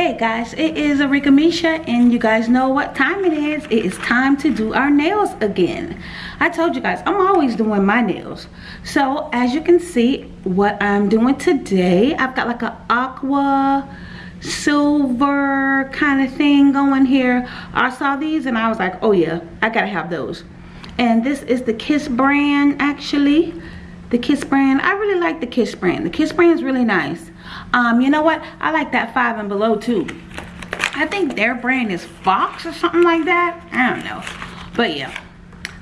Hey guys, it is Arika Misha and you guys know what time it is. It is time to do our nails again. I told you guys, I'm always doing my nails. So as you can see, what I'm doing today, I've got like an aqua silver kind of thing going here. I saw these and I was like, oh yeah, I gotta have those. And this is the Kiss brand actually. The Kiss brand, I really like the Kiss brand. The Kiss brand is really nice. Um, you know what? I like that five and below too. I think their brand is Fox or something like that. I don't know. But yeah,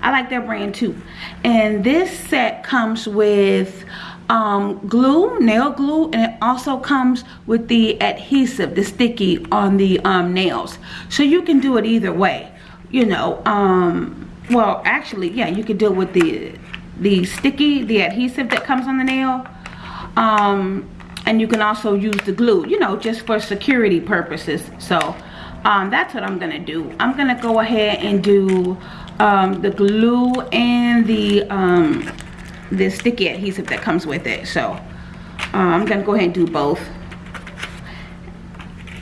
I like their brand too. And this set comes with um, glue, nail glue, and it also comes with the adhesive, the sticky on the um, nails. So you can do it either way. You know, um, well, actually, yeah, you could do it with the the sticky, the adhesive that comes on the nail. Um, and you can also use the glue you know just for security purposes. So um, that's what I'm gonna do. I'm gonna go ahead and do um, the glue and the um, the sticky adhesive that comes with it. So uh, I'm gonna go ahead and do both.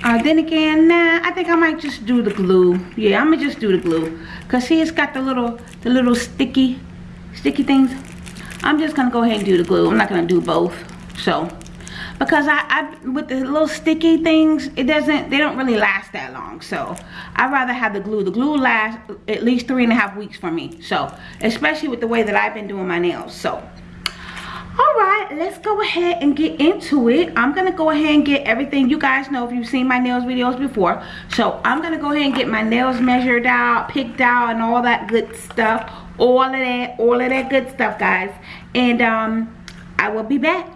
Uh, then again nah I think I might just do the glue. Yeah I'm gonna just do the glue. Because see it's got the little the little sticky sticky things. I'm just gonna go ahead and do the glue. I'm not gonna do both. So because I, I with the little sticky things it doesn't they don't really last that long. So I'd rather have the glue. The glue lasts at least three and a half weeks for me. So especially with the way that I've been doing my nails. So all right let's go ahead and get into it. I'm gonna go ahead and get everything. You guys know if you've seen my nails videos before. So i'm gonna go ahead and get my nails measured out picked out and all that good stuff. All of that all of that good stuff guys. And um i will be back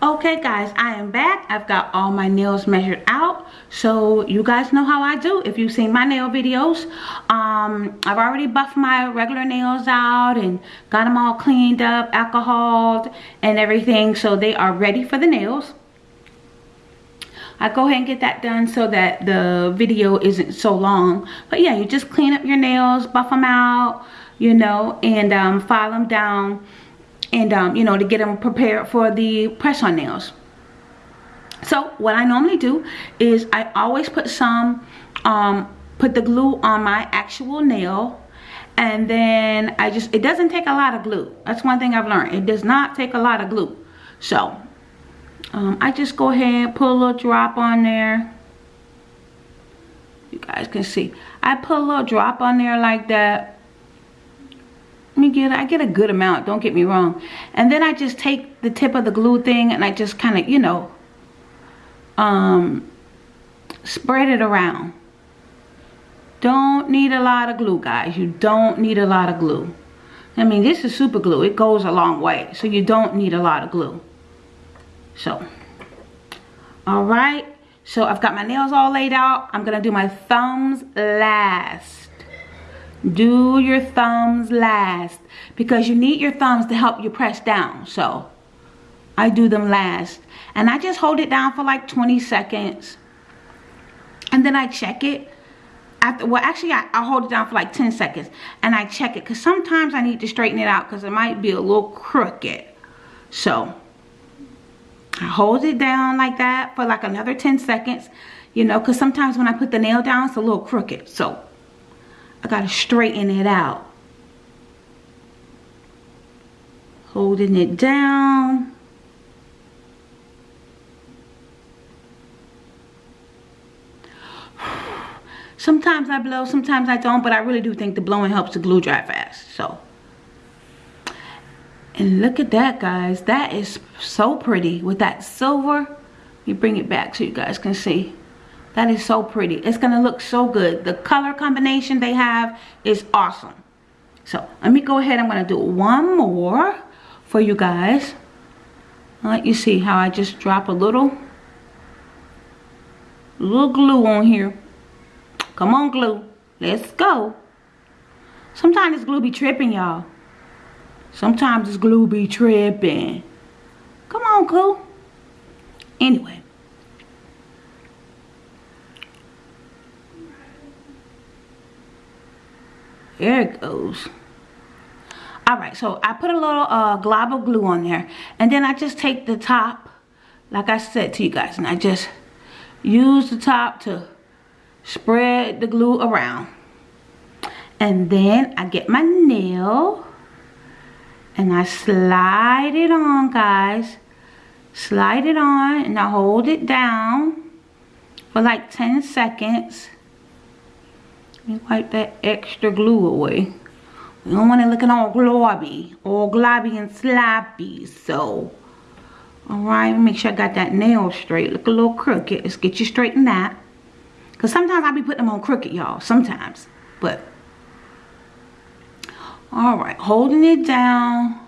okay guys i am back. I've got all my nails measured out. So you guys know how i do. If you've seen my nail videos um i've already buffed my regular nails out and got them all cleaned up alcoholed and everything so they are ready for the nails. I go ahead and get that done so that the video isn't so long. But yeah, you just clean up your nails, buff them out, you know, and um, file them down and um, you know to get them prepared for the press on nails. So what I normally do is I always put some um, put the glue on my actual nail and then I just it doesn't take a lot of glue. That's one thing I've learned. It does not take a lot of glue. So um, I just go ahead and put a little drop on there. You guys can see. I put a little drop on there like that me get I get a good amount don't get me wrong. And then I just take the tip of the glue thing and I just kind of you know um spread it around. Don't need a lot of glue guys. You don't need a lot of glue. I mean this is super glue. It goes a long way. So you don't need a lot of glue. So all right. So I've got my nails all laid out. I'm gonna do my thumbs last do your thumbs last because you need your thumbs to help you press down. So I do them last and I just hold it down for like 20 seconds and then I check it. After well actually I, I hold it down for like 10 seconds and I check it because sometimes I need to straighten it out because it might be a little crooked. So I hold it down like that for like another 10 seconds you know because sometimes when I put the nail down it's a little crooked. So I gotta straighten it out. Holding it down. Sometimes I blow, sometimes I don't, but I really do think the blowing helps the glue dry fast. So, and look at that, guys. That is so pretty with that silver. Let me bring it back so you guys can see. That is so pretty. It's going to look so good. The color combination they have is awesome. So let me go ahead. I'm going to do one more for you guys. I'll let you see how I just drop a little, little glue on here. Come on, glue. Let's go. Sometimes this glue be tripping, y'all. Sometimes this glue be tripping. Come on, glue. Anyway. There it goes. All right, so I put a little uh, glob of glue on there. And then I just take the top, like I said to you guys, and I just use the top to spread the glue around. And then I get my nail and I slide it on, guys. Slide it on and I hold it down for like 10 seconds. Me wipe that extra glue away. We don't want it looking all globby, all globby and sloppy. So, alright, make sure I got that nail straight. Look a little crooked. Let's get you straight in that. Because sometimes I be putting them on crooked, y'all. Sometimes. But, alright, holding it down.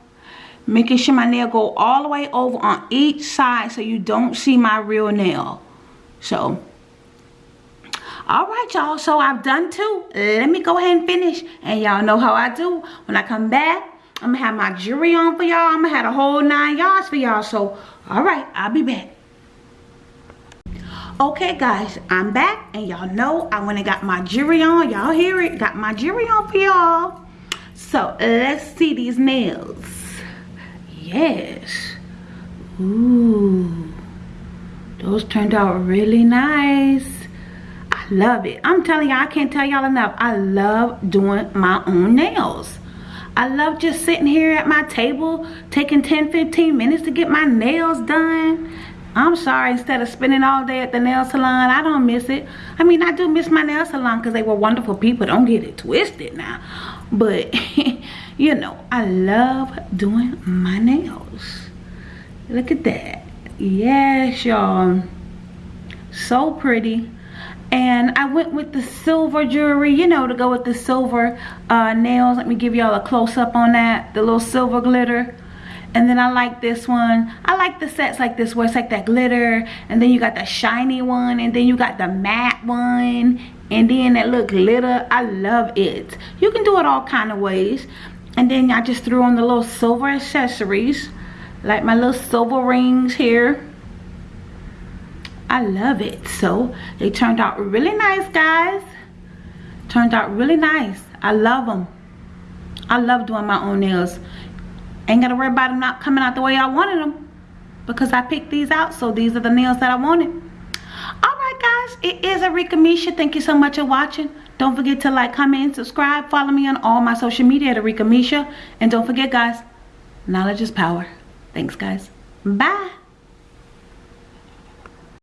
Making sure my nail go all the way over on each side so you don't see my real nail. So, all right y'all. So i've done two uh, let me go ahead and finish. And y'all know how i do. When i come back i'm gonna have my jewelry on for y'all. I'm gonna have a whole nine yards for y'all. So all right i'll be back. Okay guys i'm back. And y'all know i went and got my jewelry on. Y'all hear it? Got my jewelry on for y'all. So let's see these nails. Yes. Ooh, those turned out really nice love it. I'm telling y'all, I can't tell y'all enough. I love doing my own nails. I love just sitting here at my table, taking 10, 15 minutes to get my nails done. I'm sorry, instead of spending all day at the nail salon, I don't miss it. I mean, I do miss my nail salon because they were wonderful people. Don't get it twisted now. But, you know, I love doing my nails. Look at that. Yes, y'all. So pretty and I went with the silver jewelry you know to go with the silver uh, nails. Let me give y'all a close-up on that the little silver glitter. And then I like this one. I like the sets like this where it's like that glitter and then you got the shiny one and then you got the matte one and then that little glitter. I love it. You can do it all kind of ways. And then I just threw on the little silver accessories like my little silver rings here I love it. So they turned out really nice, guys. Turned out really nice. I love them. I love doing my own nails. Ain't got to worry about them not coming out the way I wanted them. Because I picked these out. So these are the nails that I wanted. Alright guys. It is Arika Misha. Thank you so much for watching. Don't forget to like, comment, subscribe. Follow me on all my social media at Arika Misha. And don't forget guys. Knowledge is power. Thanks guys. Bye.